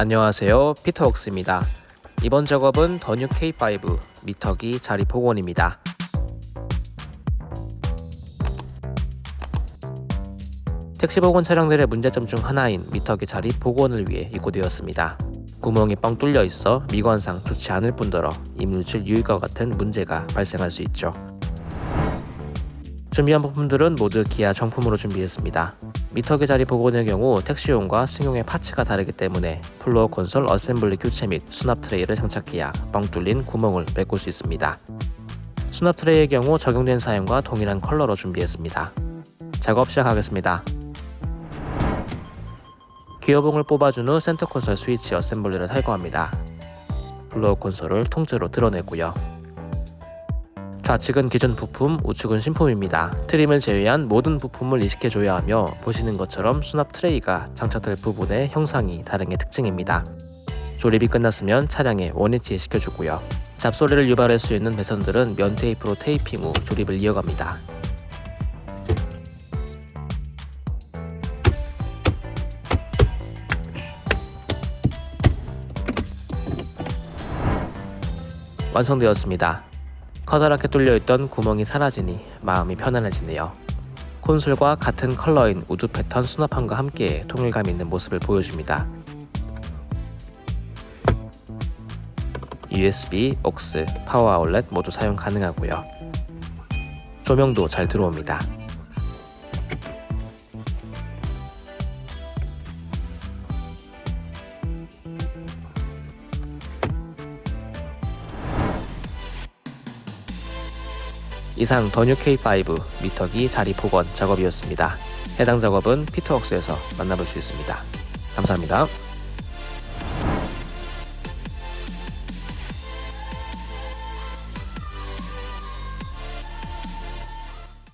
안녕하세요. 피터웍스입니다. 이번 작업은 더뉴 K5 미터기 자리 복원입니다. 택시 복원 차량들의 문제점 중 하나인 미터기 자리 복원을 위해 입고되었습니다. 구멍이 뻥 뚫려 있어 미관상 좋지 않을 뿐더러 이물질 유입과 같은 문제가 발생할 수 있죠 준비한 부품들은 모두 기아 정품으로 준비했습니다 미터기 자리 복원의 경우 택시용과 승용의 parts가 다르기 때문에 floor console assembly 교체 및 수납 tray를 장착해야 뻥 뚫린 구멍을 메꿀 수 있습니다. 수납 tray의 경우 적용된 사양과 동일한 컬러로 준비했습니다. 작업 시작하겠습니다. 기어봉을 뽑아준 후 center console switch assembly를 탈거합니다. floor console을 통째로 드러내고요. 좌측은 기존 부품, 우측은 신품입니다. trim을 제외한 모든 부품을 이식해줘야 하며 보시는 것처럼 수납 tray가 장착될 부분의 형상이 다른 게 특징입니다. 조립이 끝났으면 차량에 원위치에 시켜주고요. 잡소리를 유발할 수 있는 배선들은 면 테이프로 테이핑 후 조립을 이어갑니다. 완성되었습니다. 커다랗게 뚫려있던 구멍이 사라지니 마음이 편안해지네요. 콘솔과 같은 컬러인 우주 패턴 수납함과 함께 통일감 있는 모습을 보여줍니다. USB, aux, 파워 아울렛 모두 사용 가능하고요. 조명도 잘 들어옵니다. 이상 더뉴 K5 미터기 자리 복원 작업이었습니다. 해당 작업은 피터웍스에서 만나볼 수 있습니다. 감사합니다.